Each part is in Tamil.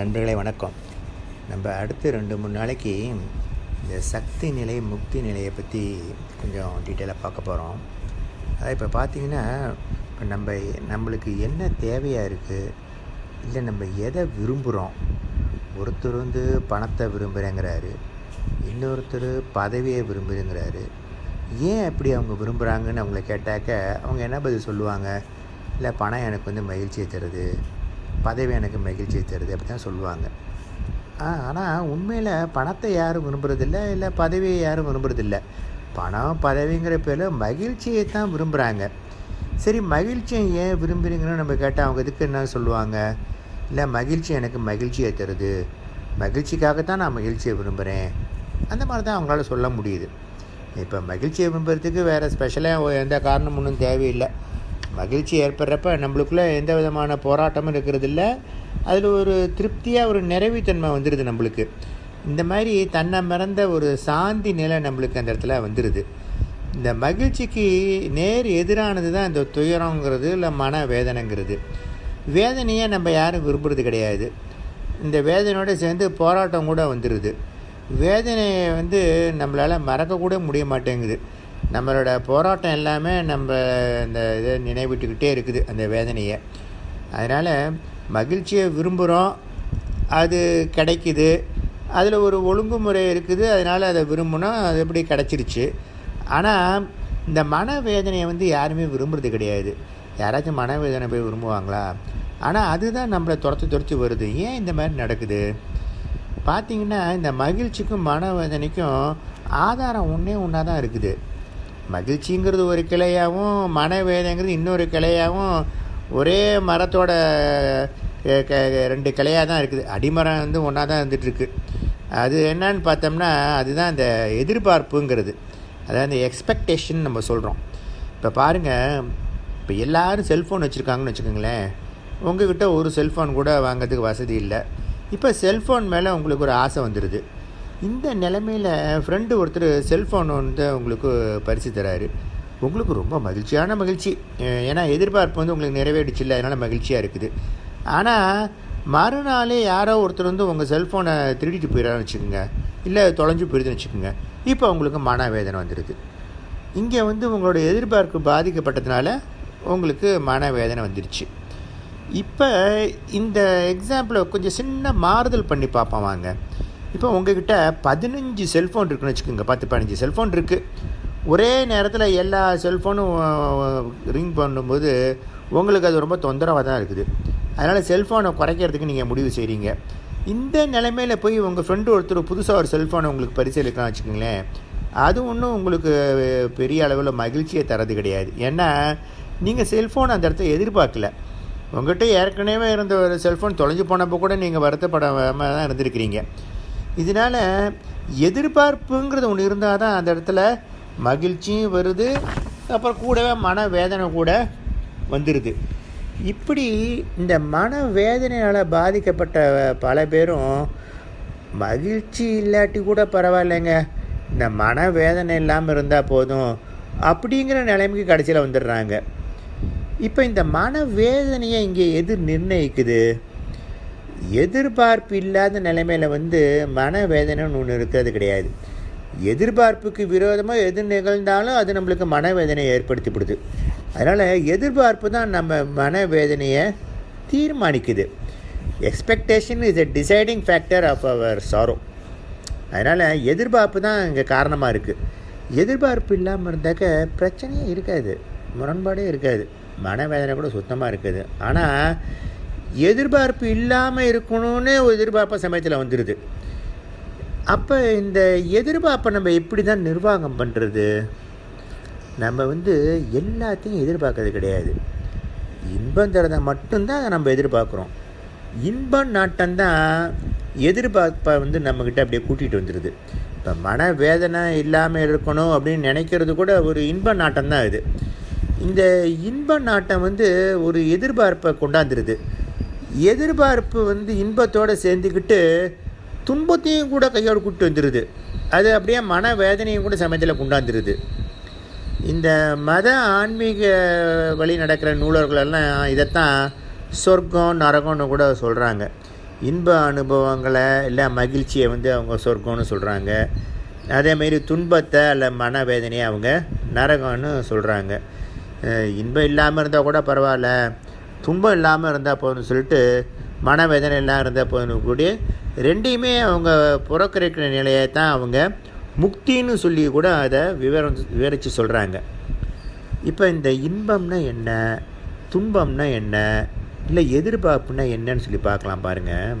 நண்பர்களே வணக்கம். நம்ம அடுத்து ரெண்டு மூணு நாளைக்கு இந்த சக்தி நிலை முக்தி நிலையை பற்றி கொஞ்சம் டீட்டெயிலாக பார்க்க போகிறோம் அதாவது இப்போ பார்த்தீங்கன்னா இப்போ நம்ம நம்மளுக்கு என்ன தேவையாக இருக்குது இல்லை நம்ம எதை விரும்புகிறோம் ஒருத்தர் வந்து பணத்தை விரும்புகிறேங்கிறாரு இன்னொருத்தர் பதவியை விரும்புகிறேங்கிறாரு ஏன் அப்படி அவங்க விரும்புகிறாங்கன்னு அவங்கள கேட்டாக்க அவங்க என்ன பதில் சொல்லுவாங்க? இல்லை பணம் எனக்கு வந்து மகிழ்ச்சியை தருது. பதவி எனக்கு மகிழ்ச்சியை தருது அப்படி தான் சொல்லுவாங்க ஆனால் உண்மையில் பணத்தை யாரும் விரும்புகிறதில்ல இல்லை பதவியை யாரும் விரும்புகிறதில்ல பணம் பதவிங்கிற பேரில் மகிழ்ச்சியை தான் விரும்புகிறாங்க சரி மகிழ்ச்சியை ஏன் விரும்புகிறீங்கன்னு நம்ம கேட்டால் அவங்க இதுக்கு என்ன சொல்லுவாங்க? இல்லை மகிழ்ச்சி எனக்கு மகிழ்ச்சியை தருது. மகிழ்ச்சிக்காகத்தான் நான் மகிழ்ச்சியை விரும்புகிறேன் அந்த மாதிரி தான் அவங்களால சொல்ல முடியுது. இப்போ மகிழ்ச்சியை விரும்புறதுக்கு வேறு ஸ்பெஷலாக எந்த காரணம் ஒன்றும் தேவையில்லை. மகிழ்ச்சி ஏற்படுறப்ப நம்மளுக்குள்ளே எந்த விதமான போராட்டமும் இருக்கிறதில்ல. அதில் ஒரு திருப்தியாக ஒரு நிறைவுத்தன்மை வந்துடுது நம்மளுக்கு. இந்த மாதிரி தன்னை மறந்த ஒரு சாந்தி நிலை நம்மளுக்கு அந்த இடத்துல வந்துடுது இந்த மகிழ்ச்சிக்கு நேர் எதிரானது தான் இந்த துயரங்கிறது இல்லை மன வேதனைங்கிறது. வேதனையை நம்ம யாரும் விரும்புறது கிடையாது. இந்த வேதனையோடு சேர்ந்து போராட்டம் கூட வந்துடுது வேதனையை வந்து நம்மளால் மறக்கக்கூட முடிய மாட்டேங்குது. நம்மளோட போராட்டம் எல்லாமே நம்ம இந்த இதை நினைவிட்டுக்கிட்டே இருக்குது அந்த வேதனையை. அதனால் மகிழ்ச்சியை விரும்புகிறோம் அது கிடைக்குது அதில் ஒரு ஒழுங்குமுறை இருக்குது அதனால் அதை விரும்பினோம் அது எப்படி கிடச்சிருச்சு. ஆனால் இந்த மன வேதனையை வந்து யாருமே விரும்புறது கிடையாது. யாராச்சும் மனவேதனை போய் விரும்புவாங்களா? ஆனால் அதுதான் நம்மளை துரத்து துரத்து வருது. ஏன் இந்த மாதிரி நடக்குது? பார்த்திங்கன்னா இந்த மகிழ்ச்சிக்கும் மனவேதனைக்கும் ஆதாரம் ஒன்றே ஒன்றா தான் இருக்குது. மகிழ்ச்சிங்கிறது ஒரு கிளையாகவும் மனவேதனைங்கிறது இன்னொரு கிளையாகவும் ஒரே மரத்தோட ரெண்டு கிளையாக தான் இருக்குது. அடிமரம் வந்து ஒன்றா தான் இருந்துகிட்ருக்கு அது என்னன்னு பார்த்தோம்னா அதுதான் அந்த எதிர்பார்ப்புங்கிறது. அதாவது அந்த எக்ஸ்பெக்டேஷன் நம்ம சொல்கிறோம் இப்போ பாருங்கள் இப்போ எல்லோரும் செல்ஃபோன் வச்சுருக்காங்கன்னு வச்சுக்கோங்களேன். உங்கள்கிட்ட ஒரு செல்ஃபோன் கூட வாங்கிறதுக்கு வசதி இல்லை. இப்போ செல்ஃபோன் மேலே உங்களுக்கு ஒரு ஆசை வந்துடுது இந்த நிலமையில் ஃப்ரெண்டு ஒருத்தர் செல்ஃபோன் வந்து உங்களுக்கு பரிசு தராரு. உங்களுக்கு ரொம்ப மகிழ்ச்சியான மகிழ்ச்சி. ஏன்னா எதிர்பார்ப்பு வந்து உங்களுக்கு நிறைவேறிச்சு இல்லை அதனால் மகிழ்ச்சியாக இருக்குது. ஆனால் மறுநாளே யாரோ ஒருத்தர் வந்து உங்கள் செல்ஃபோனை திருடிட்டு போயிடறான்னு வச்சுக்கோங்க. இல்லை தொலைஞ்சு போயிடுதுன்னு வச்சுக்கோங்க. இப்போ உங்களுக்கு மனவேதனை வந்துடுது இங்கே வந்து உங்களோட எதிர்பார்ப்பு பாதிக்கப்பட்டதுனால உங்களுக்கு மனவேதனை வந்துடுச்சு இப்போ இந்த எக்ஸாம்பிளை கொஞ்சம் சின்ன மாறுதல் பண்ணி பார்ப்போம் வாங்க. இப்போ உங்ககிட்ட பதினஞ்சு செல்ஃபோன் இருக்குன்னு வச்சுக்கோங்க பத்து பதினஞ்சு செல்ஃபோன் இருக்குது ஒரே நேரத்தில் எல்லா செல்ஃபோனும் ரிங் பண்ணும்போது உங்களுக்கு அது ரொம்ப தொந்தரவாக தான் இருக்குது. அதனால் செல்ஃபோனை குறைக்கிறதுக்கு நீங்கள் முடிவு செய்கிறீங்க இந்த நிலைமையில் போய் உங்கள் ஃப்ரெண்டு ஒருத்தர் புதுசாக ஒரு செல்ஃபோனை உங்களுக்கு பரிசீலிக்கலாம் வச்சுக்கோங்களேன். அது ஒன்றும் உங்களுக்கு பெரிய அளவில் மகிழ்ச்சியை தரது கிடையாது. ஏன்னா நீங்கள் செல்ஃபோன் அந்த இடத்த எதிர்பார்க்கல. உங்கள்கிட்ட ஏற்கனவே இருந்த ஒரு செல்ஃபோன் தொலைஞ்சு போனப்போ கூட நீங்கள் வருத்தப்படாமல் தான் இருந்திருக்கிறீங்க. இதனால் எதிர்பார்ப்புங்கிறது ஒன்று இருந்தால் தான் அந்த இடத்துல மகிழ்ச்சியும் வருது அப்புறம் கூடவே மன வேதனை கூட வந்துடுது இப்படி இந்த மன வேதனையால் பாதிக்கப்பட்ட பல பேரும் மகிழ்ச்சி இல்லாட்டி கூட பரவாயில்லைங்க. இந்த மன வேதனை இல்லாமல் இருந்தால் போதும் அப்படிங்கிற நிலைமைக்கு கடைசியில் வந்துடுறாங்க. இப்போ இந்த மன வேதனையை இங்கே எது நிர்ணயிக்குது? எதிர்பார்ப்பு இல்லாத நிலைமையில் வந்து மனவேதனைன்னு ஒன்று இருக்கிறது கிடையாது. எதிர்பார்ப்புக்கு விரோதமாக எது நிகழ்ந்தாலும் அது நம்மளுக்கு மனவேதனையை ஏற்படுத்திவிடுது. அதனால் எதிர்பார்ப்பு தான் நம்ம மனவேதனையை தீர்மானிக்குது. Expectation is a deciding factor of our sorrow அதனால் எதிர்பார்ப்பு தான் இங்கே காரணமாக இருக்குது எதிர்பார்ப்பு இல்லாமல் இருந்தாக்க பிரச்சனையே இருக்காது. முரண்பாடே இருக்காது. மனவேதனை கூட சுத்தமாக இருக்குது. ஆனால் எதிர்பார்ப்பு இல்லாமல் இருக்கணும்னு ஒரு எதிர்பார்ப்பு சமயத்தில் வந்துடுது அப்போ இந்த எதிர்பார்ப்பை நம்ம எப்படி தான் நிர்வாகம் பண்ணுறது நம்ம வந்து எல்லாத்தையும் எதிர்பார்க்கறது கிடையாது. இன்பம் தரதை மட்டும்தான் நம்ம எதிர்பார்க்குறோம். இன்பம் நாட்டம்தான் எதிர்பார்ப்பை வந்து நம்மக்கிட்ட அப்படியே கூட்டிகிட்டு வந்துடுது இப்போ மன வேதனை இல்லாமல் இருக்கணும் அப்படின்னு நினைக்கிறது கூட ஒரு இன்ப நாட்டம் தான் இது. இந்த இன்ப நாட்டம் வந்து ஒரு எதிர்பார்ப்பை கொண்டாந்துருது. எதிர்பார்ப்பு வந்து இன்பத்தோடு சேர்ந்துக்கிட்டு துன்பத்தையும் கூட கையோடு கூப்பிட்டு வந்துடுது அது அப்படியே மன வேதனையும் கூட சமயத்தில் கொண்டாந்துருது. இந்த மத ஆன்மீக வழி நடக்கிற நூலர்களெல்லாம் இதைத்தான் சொர்க்கம் நரகம்னு கூட சொல்கிறாங்க இன்ப அனுபவங்களை இல்லை மகிழ்ச்சியை வந்து அவங்க சொர்க்கம்னு சொல்கிறாங்க அதேமாரி துன்பத்தை அல்ல மனவேதனையை அவங்க நரகம்னு சொல்கிறாங்க இன்பம் இல்லாமல் இருந்தால் கூட பரவாயில்ல. துன்பம் இல்லாமல் இருந்தால் போதும்னு சொல்லிட்டு மனவேதனை எல்லாம் இருந்தால் போதும் கூடிய ரெண்டையுமே அவங்க புறக்கணிக்கிற நிலையை தான் அவங்க முக்தின்னு சொல்லி கூட அதை விவரம் விவரித்து சொல்கிறாங்க இப்போ இந்த இன்பம்னா என்ன? துன்பம்னா என்ன? இல்லை எதிர்பார்ப்புனா என்னன்னு சொல்லி பார்க்கலாம் பாருங்கள்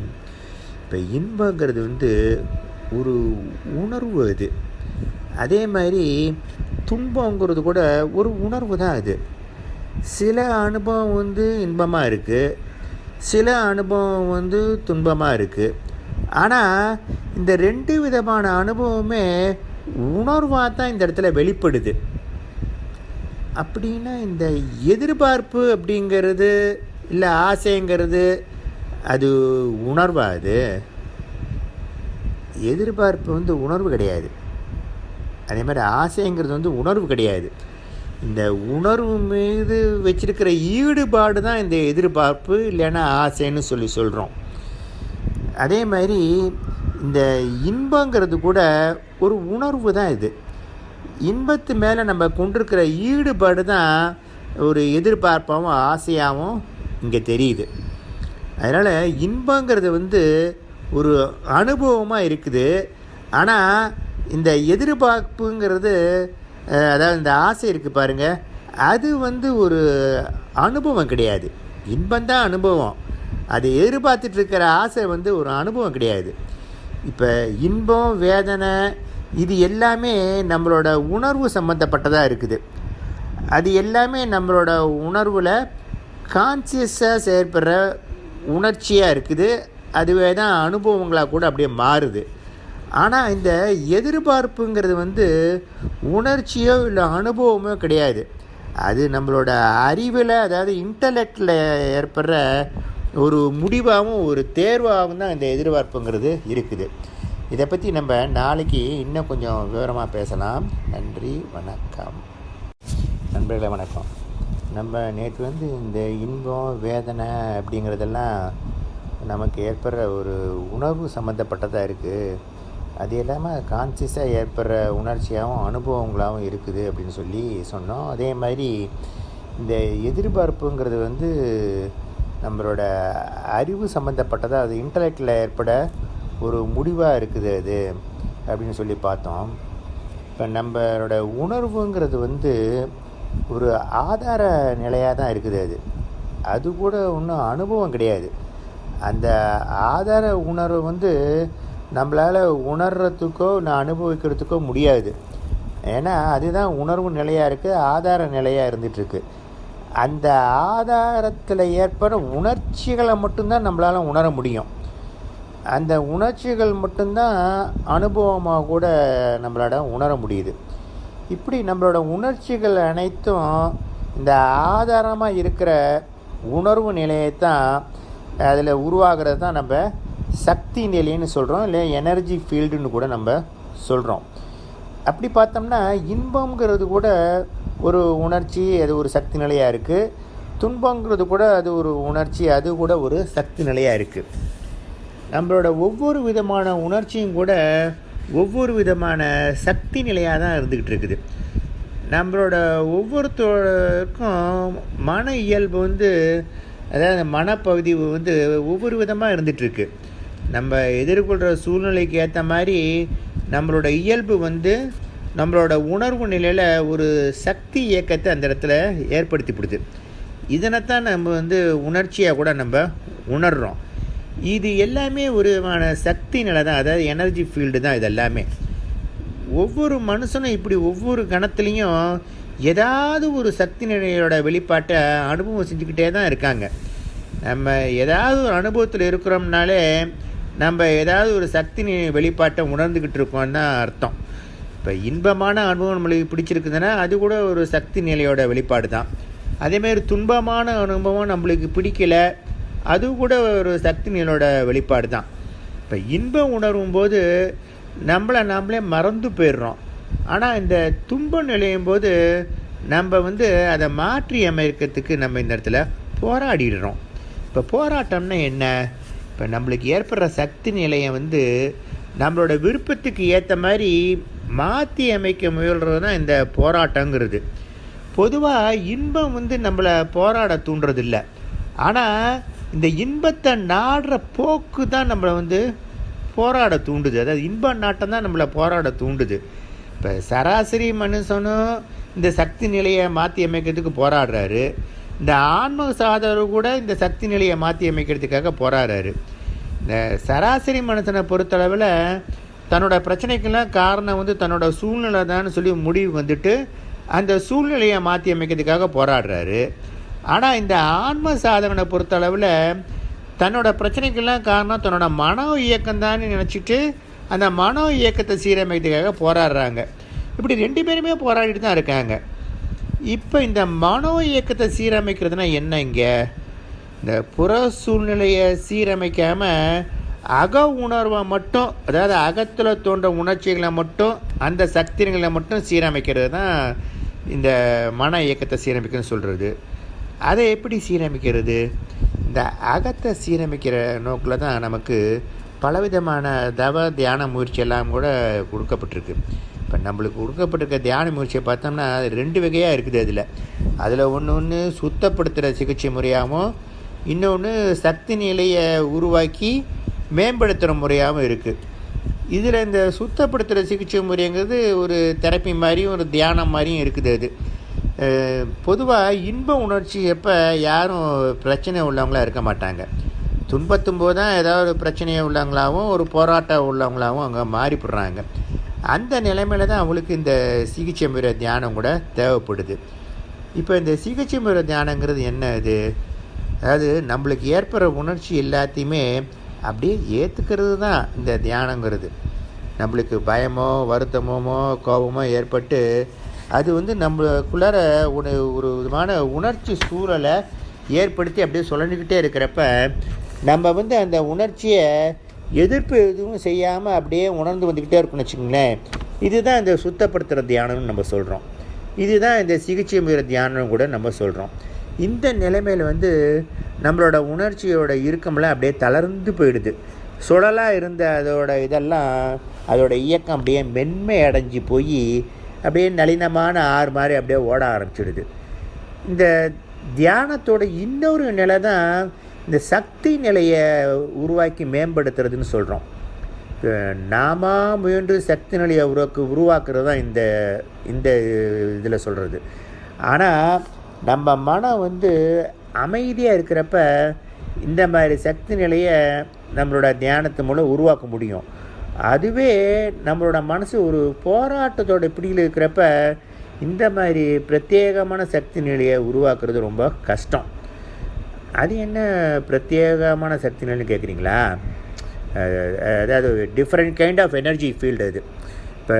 இப்போ இன்பங்கிறது வந்து ஒரு உணர்வு அது. அதே மாதிரி துன்பங்கிறது கூட ஒரு உணர்வு தான் அது. சில அனுபவம் வந்து இன்பமாக இருக்குது சில அனுபவம் வந்து துன்பமாக இருக்குது ஆனால் இந்த ரெண்டு விதமான அனுபவமே உணர்வாக தான் இந்த இடத்துல வெளிப்படுது. அப்படின்னா இந்த எதிர்பார்ப்பு அப்படிங்கிறது இல்லை ஆசைங்கிறது அது உணர்வா அது? எதிர்பார்ப்பு வந்து உணர்வு கிடையாது. அதே மாதிரி ஆசைங்கிறது வந்து உணர்வு கிடையாது. இந்த உணர்வு மீது வச்சிருக்கிற ஈடுபாடு தான் இந்த எதிர்பார்ப்பு இல்லைன்னா ஆசைன்னு சொல்லி சொல்கிறோம் அதே மாதிரி இந்த இன்பங்கிறது கூட ஒரு உணர்வு தான் இது. இன்பத்து மேலே நம்ம கொண்டிருக்கிற ஈடுபாடு தான் ஒரு எதிர்பார்ப்பாகவும் ஆசையாகவும் இங்கே தெரியுது. அதனால் இன்பங்கிறது வந்து ஒரு அனுபவமாக இருக்குது. ஆனால் இந்த எதிர்பார்ப்புங்கிறது அதாவது இந்த ஆசை இருக்குது பாருங்கள் அது வந்து ஒரு அனுபவம் கிடையாது. இன்பந்தான் அனுபவம். அது எதிர்பார்த்துட்ருக்கிற ஆசை வந்து ஒரு அனுபவம் கிடையாது. இப்போ இன்பம் வேதனை இது எல்லாமே நம்மளோட உணர்வு சம்மந்தப்பட்டதாக இருக்குது. அது எல்லாமே நம்மளோட உணர்வில் கான்சியஸாக செயற்படுற உணர்ச்சியாக இருக்குது. அதுவே தான் அனுபவங்களாக கூட அப்படியே மாறுது. ஆனால் இந்த எதிர்பார்ப்புங்கிறது வந்து உணர்ச்சியோ இல்லை அனுபவமோ கிடையாது. அது நம்மளோட அறிவில் அதாவது இன்டலெக்டில் ஏற்படுற ஒரு முடிவாகவும் ஒரு தேர்வாகவும் தான் இந்த எதிர்பார்ப்புங்கிறது இருக்குது. இதை பற்றி நம்ம நாளைக்கு இன்னும் கொஞ்சம் விவரமாக பேசலாம். நன்றி வணக்கம். நண்பர்களே வணக்கம். நம்ம நேற்று வந்து இந்த இன்பம் வேதனை அப்படிங்கிறதெல்லாம் நமக்கு ஏற்படுற ஒரு உணர்வு சம்மந்தப்பட்டதாக இருக்குது அது இல்லாமல் கான்சியஸாக ஏற்படுற உணர்ச்சியாகவும் அனுபவங்களாகவும் இருக்குது அப்படின்னு சொல்லி சொன்னோம். அதே மாதிரி இந்த எதிர்பார்ப்புங்கிறது வந்து நம்மளோட அறிவு சம்மந்தப்பட்டதாக அது இன்டலெக்டில் ஏற்பட ஒரு முடிவாக இருக்குது அது அப்படின்னு சொல்லி பார்த்தோம். இப்போ நம்மளோட உணர்வுங்கிறது வந்து ஒரு ஆதார நிலையாக தான் இருக்குது அது. அது கூட ஒன்றும் அனுபவம் கிடையாது. அந்த ஆதார உணர்வு வந்து நம்மளால் உணர்கிறதுக்கோ நான் அனுபவிக்கிறதுக்கோ முடியாது. ஏன்னா அதுதான் உணர்வு நிலையாக இருக்குது ஆதார நிலையாக இருந்துகிட்ருக்கு அந்த ஆதாரத்தில் ஏற்படுற உணர்ச்சிகளை மட்டும்தான் நம்மளால் உணர முடியும். அந்த உணர்ச்சிகள் மட்டும்தான் அனுபவமாக கூட நம்மளோட உணர முடியுது. இப்படி நம்மளோட உணர்ச்சிகள் அனைத்தும் இந்த ஆதாரமாக இருக்கிற உணர்வு நிலையை தான் அதில் உருவாகிறது தான் நம்ம சக்தி நிலைன்னு சொல்கிறோம் இல்லை எனர்ஜி ஃபீல்டுன்னு கூட நம்ம சொல்கிறோம் அப்படி பார்த்தோம்னா இன்பங்கிறது கூட ஒரு உணர்ச்சி அது ஒரு சக்தி நிலையாக இருக்குது துன்பங்கிறது கூட அது ஒரு உணர்ச்சி அது கூட ஒரு சக்தி நிலையாக இருக்குது நம்மளோட ஒவ்வொரு விதமான உணர்ச்சியும் கூட ஒவ்வொரு விதமான சக்தி நிலையாக தான் இருந்துக்கிட்டு இருக்குது. நம்மளோட ஒவ்வொருத்தருக்கும் மன இயல்பு வந்து அதாவது மனப்பகுதி வந்து ஒவ்வொரு விதமாக இருந்துகிட்ருக்கு நம்ம எதிர்கொள்கிற சூழ்நிலைக்கு ஏற்ற மாதிரி நம்மளோட இயல்பு வந்து நம்மளோட உணர்வு நிலையில் ஒரு சக்தி இயக்கத்தை அந்த இடத்துல ஏற்படுத்திப்படுது இதனைத்தான் நம்ம வந்து உணர்ச்சியாக கூட நம்ம உணர்கிறோம் இது எல்லாமே ஒரு விதமான சக்தி நிலை தான் அதாவது எனர்ஜி ஃபீல்டு தான் இது எல்லாமே ஒவ்வொரு மனுஷனும் இப்படி ஒவ்வொரு கணத்துலேயும் ஏதாவது ஒரு சக்தி நிலையோட வெளிப்பாட்டை அனுபவம் செஞ்சுக்கிட்டே தான் இருக்காங்க. நம்ம ஏதாவது ஒரு அனுபவத்தில் இருக்கிறோம்னாலே நம்ம ஏதாவது ஒரு சக்தி வெளிப்பாட்டை உணர்ந்துக்கிட்டு இருக்கோம்னு தான் அர்த்தம். இப்போ இன்பமான அனுபவம் நம்மளுக்கு பிடிச்சிருக்குதுன்னா அது கூட ஒரு சக்தி நிலையோட வெளிப்பாடு தான். அதேமாரி துன்பமான அனுபவம் நம்மளுக்கு பிடிக்கல அது கூட ஒரு சக்தி நிலையோட வெளிப்பாடு தான். இப்போ இன்பம் உணரும் போது நம்மளை நாமளே மறந்து போயிடுறோம். ஆனால் இந்த துன்பம் நிலையும் போது நம்ம வந்து அதை மாற்றி அமைக்கிறதுக்கு நம்ம இந்த இடத்துல போராடிடுறோம். இப்போ போராட்டம்னா என்ன? இப்போ நம்மளுக்கு ஏற்படுற சக்தி நிலையை வந்து நம்மளோட விருப்பத்துக்கு ஏற்ற மாதிரி மாற்றி அமைக்க முயல்கிறது தான் இந்த போராட்டங்கிறது. பொதுவாக இன்பம் வந்து நம்மளை போராட தூண்டுறதில்ல. ஆனால் இந்த இன்பத்தை நாடுற போக்கு தான் நம்மளை வந்து போராட தூண்டுது. அதாவது இன்ப நாட்டம் தான் நம்மளை போராட தூண்டுது. இப்போ சராசரி மனுஷனும் இந்த சக்தி நிலையை மாற்றி அமைக்கிறதுக்கு போராடுறாரு. இந்த ஆன்ம சாதகர் கூட இந்த சக்தி நிலையை மாற்றி அமைக்கிறதுக்காக போராடுறாரு. இந்த சராசரி மனுஷனை பொறுத்தளவில் தன்னோட பிரச்சனைக்கெல்லாம் காரணம் வந்து தன்னோட சூழ்நிலை தான் சொல்லி முடிவு வந்துட்டு அந்த சூழ்நிலையை மாற்றி அமைக்கிறதுக்காக போராடுறாரு. ஆனால் இந்த ஆன்ம சாதகனை பொறுத்தளவில் தன்னோட பிரச்சனைக்கெல்லாம் காரணம் தன்னோட மனோ இயக்கம்தான் நினச்சிட்டு அந்த மனோ இயக்கத்தை சீரமைக்கிறதுக்காக போராடுறாங்க. இப்படி ரெண்டு பேருமே போராடிட்டு தான் இருக்காங்க. இப்போ இந்த மனோ இயக்கத்தை சீரமைக்கிறதுனா என்ன இங்கே? இந்த புற சூழ்நிலையை சீரமைக்காமல் அக உணர்வை மட்டும் அதாவது அகத்தில் தோன்ற உணர்ச்சிகளை மட்டும் அந்த சக்திகளை மட்டும் சீரமைக்கிறது தான் இந்த மன இயக்கத்தை சீரமைக்கணும்னு சொல்கிறது அதை எப்படி சீரமைக்கிறது? இந்த அகத்தை சீரமைக்கிற நோக்கில் தான் நமக்கு பலவிதமான தவ தியான முயற்சி எல்லாம் கூட கொடுக்கப்பட்டிருக்கு. இப்போ நம்மளுக்கு கொடுக்கப்பட்டிருக்க தியான முயற்சியை பார்த்தோம்னா அது ரெண்டு வகையாக இருக்குது அதில். அதில் ஒன்று ஒன்று சுத்தப்படுத்துகிற சிகிச்சை முறையாகவும் இன்னொன்று சக்தி நிலையை உருவாக்கி மேம்படுத்துகிற முறையாகவும் இருக்குது இதில் இந்த சுத்தப்படுத்துகிற சிகிச்சை முறைங்கிறது ஒரு தெரப்பி மாதிரியும் ஒரு தியானம் மாதிரியும் இருக்குது அது. பொதுவாக இன்ப உணர்ச்சி எப்போ யாரும் பிரச்சனை உள்ளவங்களாக இருக்க மாட்டாங்க. துன்பத்தும் போது தான் ஏதாவது பிரச்சனையை உள்ளவங்களாகவும் ஒரு போராட்டம் உள்ளவங்களாகவும் அங்கே மாறிப்படுறாங்க. அந்த நிலைமையில தான் அவங்களுக்கு இந்த சிகிச்சை முறை தியானம் கூட தேவைப்படுது. இப்போ இந்த சிகிச்சை முறை தியானங்கிறது என்ன இது? அதாவது நம்மளுக்கு ஏற்படுற உணர்ச்சி எல்லாத்தையுமே அப்படியே ஏற்றுக்கிறது தான் இந்த தியானங்கிறது. நம்மளுக்கு பயமோ வருத்தமோ கோபமோ ஏற்பட்டு அது வந்து நம்மளுக்குள்ளார ஒரு ஒரு விதமான உணர்ச்சி சூழலை ஏற்படுத்தி அப்படியே சொல்லிக்கிட்டே இருக்கிறப்ப நம்ம வந்து அந்த உணர்ச்சியை எதிர்ப்பு எதுவும் செய்யாமல் அப்படியே உணர்ந்து வந்துக்கிட்டே இருக்குன்னு வச்சுக்கோங்களேன். இதுதான் இந்த சுத்தப்படுத்துகிற தியானம்னு நம்ம சொல்கிறோம் இதுதான் இந்த சிகிச்சை முறை தியானம் கூட நம்ம சொல்கிறோம் இந்த நிலைமையில் வந்து நம்மளோட உணர்ச்சியோட இறுக்கமெல்லாம் அப்படியே தளர்ந்து போயிடுது. சுழலாக இருந்த அதோட இதெல்லாம் அதோட இயக்கம் அப்படியே மென்மை அடைஞ்சு போய் அப்படியே நளினமான ஆறு மாதிரி அப்படியே ஓட ஆரம்பிச்சிடுது. இந்த தியானத்தோட இன்னொரு நிலை தான் இந்த சக்தி நிலையை உருவாக்கி மேம்படுத்துறதுன்னு சொல்கிறோம் நாம முயன்று சக்தி நிலையை உருவாக்கு உருவாக்குறது தான் இந்த இந்த இதில் சொல்கிறது ஆனால் நம்ம மனம் வந்து அமைதியாக இருக்கிறப்ப இந்த மாதிரி சக்தி நிலையை நம்மளோட தியானத்து மூலம் உருவாக்க முடியும். அதுவே நம்மளோட மனசு ஒரு போராட்டத்தோட பிடியில் இருக்கிறப்ப இந்த மாதிரி பிரத்யேகமான சக்தி நிலையை உருவாக்குறது ரொம்ப கஷ்டம். அது என்ன பிரத்யேகமான சக்தி நிலைன்னு கேட்குறீங்களா அதாவது different kind of energy field அது. இப்போ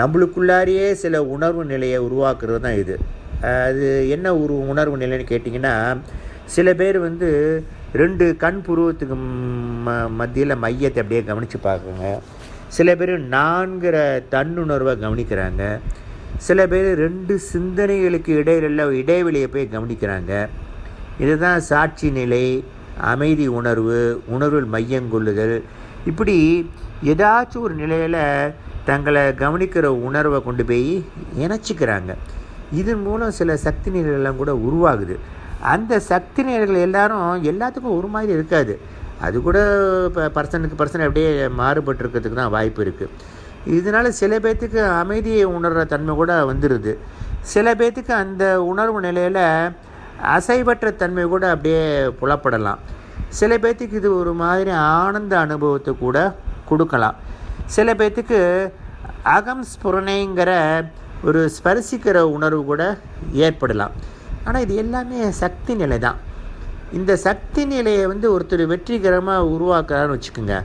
நம்மளுக்குள்ளாரியே சில உணர்வு நிலையை உருவாக்குறது தான் இது. அது என்ன ஒரு உணர்வு நிலைன்னு கேட்டிங்கன்னா சில பேர் வந்து ரெண்டு கண் புருவத்துக்கு ம மத்தியில் மையத்தை அப்படியே கவனித்து பார்க்குறாங்க. சில பேர் நான்கிற தன்னுணர்வை கவனிக்கிறாங்க. சில பேர் ரெண்டு சிந்தனைகளுக்கு இடையில இடைவெளியை போய் கவனிக்கிறாங்க. இதுதான் சாட்சி நிலை அமைதி உணர்வு உணர்வில் மையங்கொள்ளுதல் இப்படி ஏதாச்சும் ஒரு நிலையில் தங்களை கவனிக்கிற உணர்வை கொண்டு போய் இணைச்சிக்கிறாங்க. இதன் மூலம் சில சக்தி நிலைகள்லாம் கூட உருவாகுது. அந்த சக்தி நிலைகள் எல்லாரும் எல்லாத்துக்கும் ஒரு மாதிரி இருக்காது. அது கூட இப்போ பர்சனுக்கு பர்சன் அப்படியே மாறுபட்டுருக்கிறதுக்கு தான் வாய்ப்பு இருக்குது இதனால் சில பேர்த்துக்கு அமைதியை உணர்கிற தன்மை கூட வந்துடுது சில பேர்த்துக்கு அந்த உணர்வு நிலையில் அசைவற்ற தன்மை கூட அப்படியே புலப்படலாம். சில பேர்த்துக்கு இது ஒரு மாதிரி ஆனந்த அனுபவத்தை கூட கொடுக்கலாம். சில பேர்த்துக்கு அகம் ஸ்புரணைங்கிற ஒரு ஸ்பரிசிக்கிற உணர்வு கூட ஏற்படலாம். ஆனால் இது எல்லாமே சக்தி நிலை தான். இந்த சக்தி நிலையை வந்து ஒருத்தர் வெற்றிகரமாக உருவாக்குறாருன்னு வச்சுக்கோங்க.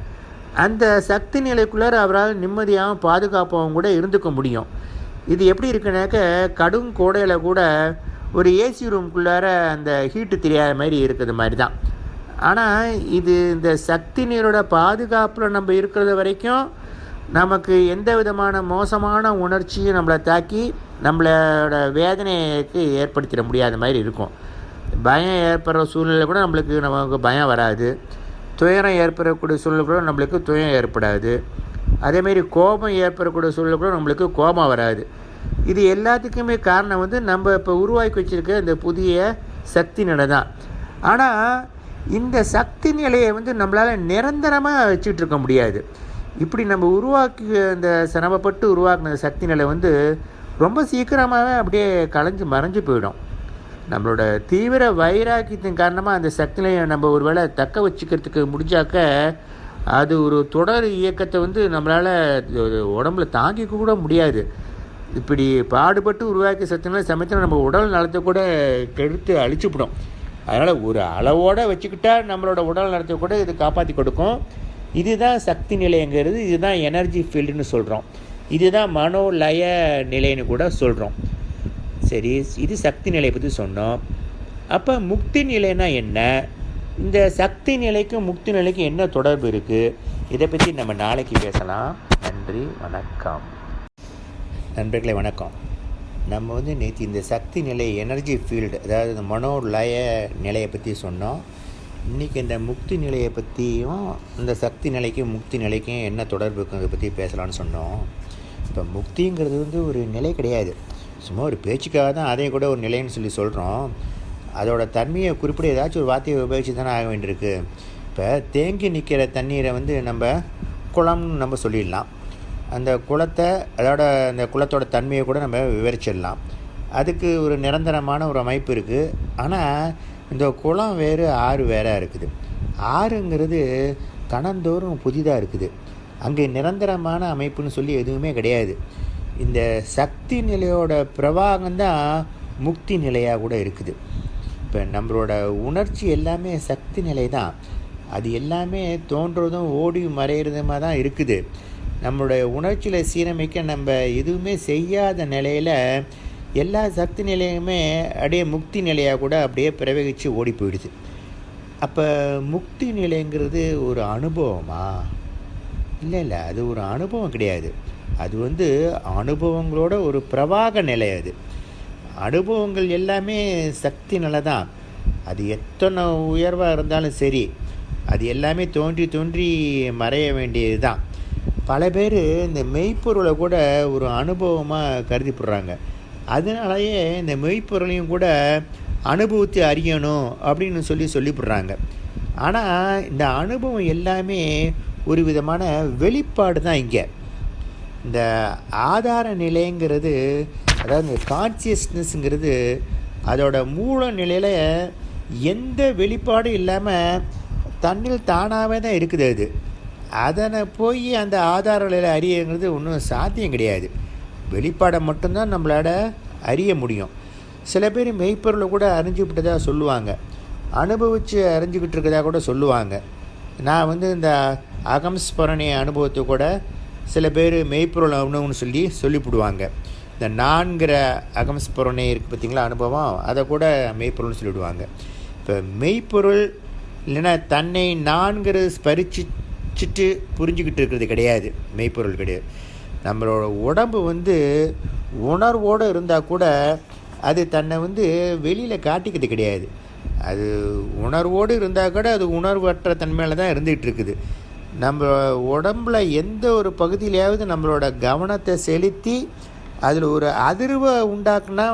அந்த சக்தி நிலைக்குள்ளார அவரால் நிம்மதியாகவும் பாதுகாப்பாகவும் கூட இருந்துக்க முடியும். இது எப்படி இருக்குனாக்க கடும் கோடையில் கூட ஒரு ஏசி ரூம்குள்ளார அந்த ஹீட்டு தெரியாத மாதிரி இருக்கிறது மாதிரி தான் ஆனால் இது இந்த சக்தி நீரோட பாதுகாப்பில் நம்ம இருக்கிறது வரைக்கும் நமக்கு எந்த விதமான மோசமான உணர்ச்சியும் நம்மளை தாக்கி நம்மளோட வேதனைக்கு ஏற்படுத்திட முடியாத மாதிரி இருக்கும். பயம் ஏற்படுற சூழ்நிலை கூட நம்மளுக்கு நமக்கு பயம் வராது. துயரம் ஏற்படக்கூடிய சூழ்நிலை கூட நம்மளுக்கு துயரம் ஏற்படாது. அதேமாரி கோபம் ஏற்படக்கூடிய சூழ்நிலை கூட நம்மளுக்கு கோபம் வராது. இது எல்லாத்துக்குமே காரணம் வந்து நம்ம இப்போ உருவாக்கி வச்சுருக்க இந்த புதிய சக்தி நிலை தான். ஆனால் இந்த சக்தி நிலையை வந்து நம்மளால் நிரந்தரமாக வச்சுட்டு இருக்க முடியாது. இப்படி நம்ம உருவாக்கி இந்த சிரமப்பட்டு உருவாக்கின சக்தி நிலை வந்து ரொம்ப சீக்கிரமாகவே அப்படியே கலைஞ்சு மறைஞ்சு போயிடும். நம்மளோட தீவிர வைராக்கியத்தின் காரணமாக அந்த சக்தி நிலையை நம்ம ஒரு வேளை தக்க வச்சுக்கிறதுக்கு முடிஞ்சாக்க அது ஒரு தொடர் இயக்கத்தை வந்து நம்மளால் உடம்புல தாங்கிக்க கூட முடியாது. இப்படி பாடுபட்டு உருவாக்கிய சக்தினால சமயத்தில் நம்ம உடல் நலத்தை கூட கெடுத்து அழிச்சுப்படும். அதனால் ஒரு அளவோடு வச்சுக்கிட்டா நம்மளோட உடல் நலத்தை கூட இது காப்பாற்றி கொடுக்கும். இதுதான் சக்தி நிலைங்கிறது இதுதான் எனர்ஜி ஃபீல்டுன்னு சொல்கிறோம் இதுதான் மனோலய நிலைன்னு கூட சொல்கிறோம் சரி இது சக்தி நிலையை பற்றி சொன்னோம். அப்போ முக்தி நிலைனா என்ன? இந்த சக்தி நிலைக்கும் முக்தி நிலைக்கும் என்ன தொடர்பு இருக்குது இதை பற்றி நம்ம நாளைக்கு பேசலாம். நன்றி வணக்கம். நண்பர்களை வணக்கம். நம்ம வந்து நேற்று இந்த சக்தி நிலை எனர்ஜி ஃபீல்டு அதாவது இந்த மனோலய நிலையை பற்றி சொன்னோம். இன்றைக்கி இந்த முக்தி நிலையை பற்றியும் இந்த சக்தி நிலைக்கும் முக்தி நிலைக்கும் என்ன தொடர்பு இருக்குங்கிறத பற்றி பேசலாம்னு சொன்னோம். இப்போ முக்திங்கிறது வந்து ஒரு நிலை கிடையாது. சும்மா ஒரு பேச்சுக்காக தான் அதையும் கூட ஒரு நிலைன்னு சொல்லி சொல்கிறோம் அதோட தன்மையை குறிப்பிட ஏதாச்சும் ஒரு வார்த்தையை உபயோகித்து தானே ஆக வேண்டியிருக்கு. இப்போ தேங்கி நிற்கிற தண்ணீரை வந்து நம்ம குளம்னு நம்ம சொல்லிடலாம். அந்த குளத்தை அதோட அந்த குளத்தோட தன்மையை கூட நம்ம விவரிச்சிடலாம். அதுக்கு ஒரு நிரந்தரமான ஒரு அமைப்பு இருக்குது ஆனால் இந்த குளம் வேறு ஆறு வேறாக இருக்குது. ஆறுங்கிறது கணந்தோறும் புதிதாக இருக்குது. அங்கே நிரந்தரமான அமைப்புன்னு சொல்லி எதுவுமே கிடையாது. இந்த சக்தி நிலையோட பிரவாகம்தான் முக்தி நிலையாக கூட இருக்குது. இப்போ நம்மளோட உணர்ச்சி எல்லாமே சக்தி நிலை தான் அது எல்லாமே தோன்றதும் ஓடி மறைகிறதுமா தான் இருக்குது. நம்மளுடைய உணர்ச்சியில் சீரமைக்க நம்ம எதுவுமே செய்யாத நிலையில் எல்லா சக்தி நிலையுமே அப்படியே முக்தி நிலையாக கூட அப்படியே பிரவகித்து ஓடி போயிடுது. அப்போ முக்தி நிலைங்கிறது ஒரு அனுபவமா? இல்லை இல்லை அது ஒரு அனுபவம் கிடையாது. அது வந்து அனுபவங்களோட ஒரு பிரவாக நிலை அது. அனுபவங்கள் எல்லாமே சக்தி நிலை தான். அது எத்தனை உயர்வாக இருந்தாலும் சரி அது எல்லாமே தோன்றி தோன்றி மறைய வேண்டியது தான். பல பேர் இந்த மெய்ப்பொருளை கூட ஒரு அனுபவமாக கருதிப்படுறாங்க. அதனாலேயே இந்த மெய்ப்பொருளையும் கூட அனுபவத்தை அறியணும் அப்படின்னு சொல்லி சொல்லிவிடுறாங்க ஆனால் இந்த அனுபவம் எல்லாமே ஒரு விதமான வெளிப்பாடு தான் இங்கே. இந்த ஆதார நிலைங்கிறது அதாவது இந்த கான்சியஸ்னஸ்ங்கிறது அதோட மூல நிலையில் எந்த வெளிப்பாடும் இல்லாமல் தன்னில் தானாகவே தான் இருக்குது அது. அதனை போய் அந்த ஆதார நிலையில் அறியங்கிறது ஒன்றும் சாத்தியம் கிடையாது. வெளிப்பாடை மட்டும்தான் நம்மளால் அறிய முடியும். சில பேர் மெய்ப்பொருளை கூட அறிஞ்சு விட்டதாக சொல்லுவாங்க. அனுபவித்து அறிஞ்சுக்கிட்டு இருக்கதாக கூட சொல்லுவாங்க. நான் வந்து இந்த அகம்ஸ்பரணி அனுபவத்தை கூட சில பேர் மெய்ப்பொருள் அனுபவம்னு சொல்லி சொல்லிவிடுவாங்க. இந்த நான்கிற அகம்ஸ்பரணை இருக்குது பார்த்திங்களா அனுபவம்? அதை கூட மெய்ப்பொருள்னு சொல்லிவிடுவாங்க. இப்போ மெய்ப்பொருள் இல்லைன்னா தன்னை நான்கிறது படிச்சுட்டு புரிஞ்சுக்கிட்டு இருக்கிறது கிடையாது. மெய்ப்பொருள் கிடையாது. நம்மளோட உடம்பு வந்து உணர்வோடு இருந்தால் கூட அது தன்னை வந்து வெளியில் காட்டிக்கிறது கிடையாது. அது உணர்வோடு இருந்தால் கூட அது உணர்வற்ற தன்மையில் தான் இருந்துகிட்டு இருக்குது. நம்ம உடம்புல எந்த ஒரு பகுதியிலையாவது நம்மளோட கவனத்தை செலுத்தி அதில் ஒரு அதிர்வை உண்டாக்குனா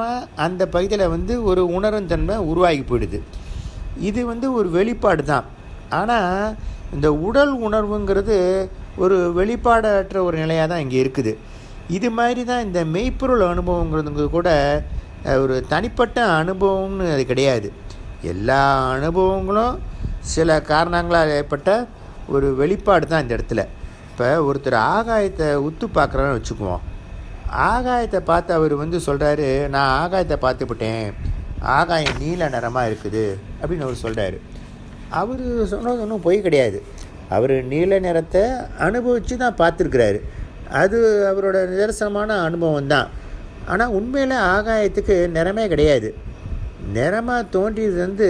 அந்த பகுதியில் வந்து ஒரு உணரும் தன்மை உருவாகி போயிடுது. இது வந்து ஒரு வெளிப்பாடு தான். ஆனால் இந்த உடல் உணர்வுங்கிறது ஒரு வெளிப்பாடற்ற ஒரு நிலையாக தான் இங்கே இருக்குது. இது மாதிரி தான் இந்த மெய்ப்பொருள் அனுபவங்கிறது கூட ஒரு தனிப்பட்ட அனுபவம்னு அது கிடையாது. எல்லா அனுபவங்களும் சில காரணங்களால் ஏற்பட்ட ஒரு வெளிப்பாடு தான் இந்த இடத்துல. இப்போ ஒருத்தர் ஆகாயத்தை உத்து பார்க்குறான்னு வச்சுக்குவோம். ஆகாயத்தை பார்த்து அவர் வந்து சொல்கிறாரு நான் ஆகாயத்தை பார்த்துப்பிட்டேன் ஆகாயம் நீல நிறமாக இருக்குது. அப்படின்னு அவர் சொல்கிறாரு அவர் சொன்னது ஒன்றும் பொய் கிடையாது. அவர் நீல நிறத்தை அனுபவித்து தான் பார்த்துருக்குறாரு. அது அவரோட நிதர்சனமான அனுபவம் தான். ஆனால் உண்மையில் ஆகாயத்துக்கு நிறமே கிடையாது. நிறமாக தோன்றியது வந்து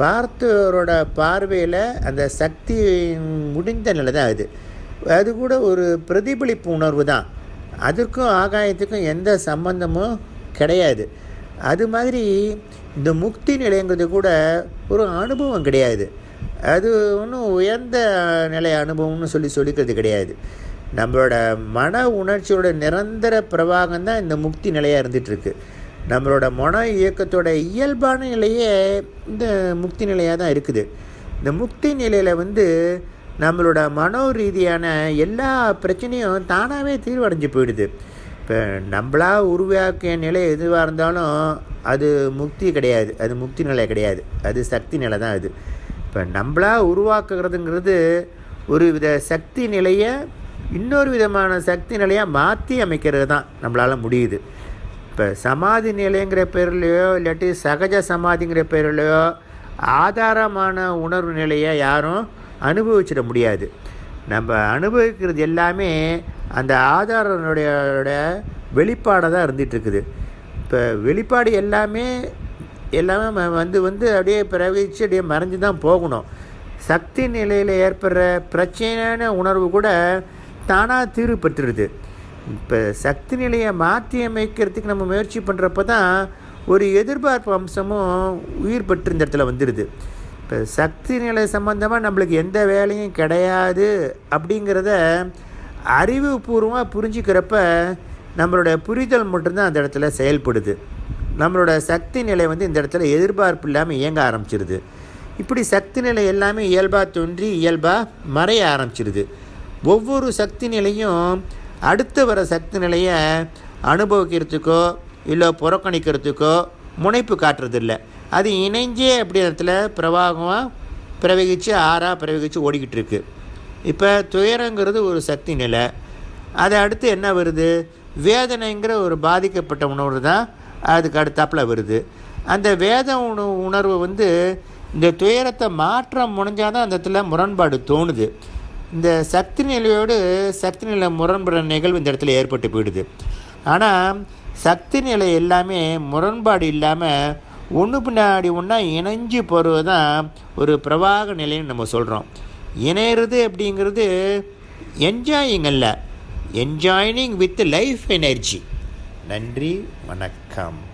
பார்த்தவரோட பார்வையில் அந்த சக்தி முடிந்த நிலை தான் அது. அது கூட ஒரு பிரதிபலிப்பு உணர்வு தான். அதற்கும் ஆகாயத்துக்கும் எந்த சம்பந்தமும் கிடையாது. அது மாதிரி இந்த முக்தி நிலைங்கிறது கூட ஒரு அனுபவம் கிடையாது. அது ஒன்றும் உயர்ந்த நிலை அனுபவம்னு சொல்லி சொல்லிக்கிறது கிடையாது. நம்மளோட மன உணர்ச்சியோட நிரந்தர பிரவாகம் தான் இந்த முக்தி நிலையாக இருந்துகிட்ருக்கு நம்மளோட மன இயக்கத்தோட இயல்பான நிலையே இந்த முக்தி நிலையாக தான் இருக்குது. இந்த முக்தி நிலையில் வந்து நம்மளோட மனோ ரீதியான எல்லா பிரச்சனையும் தானாகவே தீர்வடைஞ்சு போயிடுது. இப்போ நம்மளா உருவாக்கிய நிலை எதுவாக இருந்தாலும் அது முக்தி கிடையாது. அது முக்தி நிலை கிடையாது. அது சக்தி நிலை தான் அது. இப்போ நம்மளா உருவாக்குறதுங்கிறது ஒரு வித சக்தி நிலையை இன்னொரு விதமான சக்தி நிலையாக மாற்றி அமைக்கிறது தான் நம்மளால் முடியுது. இப்போ சமாதி நிலைங்கிற பேர்லையோ இல்லாட்டி சகஜ சமாதிங்கிற பேர்லையோ ஆதாரமான உணர்வு நிலையை யாரும் அனுபவிச்சிட முடியாது. நம்ம அனுபவிக்கிறது எல்லாமே அந்த ஆதாரனுடைய வெளிப்பாடாக தான் இருந்துகிட்ருக்குது. இப்போ வெளிப்பாடு எல்லாமே எல்லாமே வந்து வந்து அப்படியே பிரவகிச்சு அப்படியே மறைஞ்சு தான் போகணும். சக்தி நிலையில் ஏற்படுற பிரச்சனையான உணர்வு கூட தானாக தீர்வு பெற்றுடுது. இப்போ சக்தி நிலையை மாற்றி அமைக்கிறதுக்கு நம்ம முயற்சி பண்ணுறப்ப தான் ஒரு எதிர்பார்ப்பு அம்சமும் உயிர் பெற்று இந்த இடத்துல வந்துடுது. இப்போ சக்தி நிலை சம்மந்தமாக நம்மளுக்கு எந்த வேலையும் கிடையாது அப்படிங்கிறத அறிவுபூர்வமாக புரிஞ்சுக்கிறப்ப நம்மளோட புரிதல் மட்டும்தான் அந்த இடத்துல செயல்படுது. நம்மளோட சக்தி நிலை வந்து இந்த இடத்துல எதிர்பார்ப்பு இல்லாமல் இயங்க ஆரம்பிச்சிருது. இப்படி சக்தி நிலை எல்லாமே இயல்பாக தோன்றி இயல்பாக மறைய ஆரம்பிச்சிருது. ஒவ்வொரு சக்தி நிலையும் அடுத்து வர சக்தி நிலையை அனுபவிக்கிறதுக்கோ இல்லை புறக்கணிக்கிறதுக்கோ முனைப்பு காட்டுறதில்ல. அது இணைஞ்சே அப்படி இடத்துல பிரவாகமாக பிரவகித்து ஆறாக பிரவகித்து ஓடிக்கிட்டு இருக்குது இப்போ துயரங்கிறது ஒரு சக்தி நிலை. அதை அடுத்து என்ன வருது? வேதனைங்கிற ஒரு பாதிக்கப்பட்ட உணர்வு தான் அதுக்கு அடுத்தாப்பில் வருது. அந்த வேத உணவு உணர்வு வந்து இந்த துயரத்தை மாற்ற முடிஞ்சாதான் அந்த இடத்துல முரண்பாடு தோணுது. இந்த சக்தி நிலையோடு சக்தி நிலை முரண்படுற நிகழ்வு இந்த இடத்துல ஏற்பட்டு போயிடுது. ஆனால் சக்தி நிலை எல்லாமே முரண்பாடு இல்லாமல் ஒன்று பின்னாடி ஒன்றா இணைஞ்சு போகிறது தான் ஒரு பிரவாக நிலைன்னு நம்ம சொல்கிறோம் இணையிறது அப்படிங்கிறது என்ஜாயிங் அல்ல. என்ஜாயினிங் வித் லைஃப் எனர்ஜி நன்றி வணக்கம்.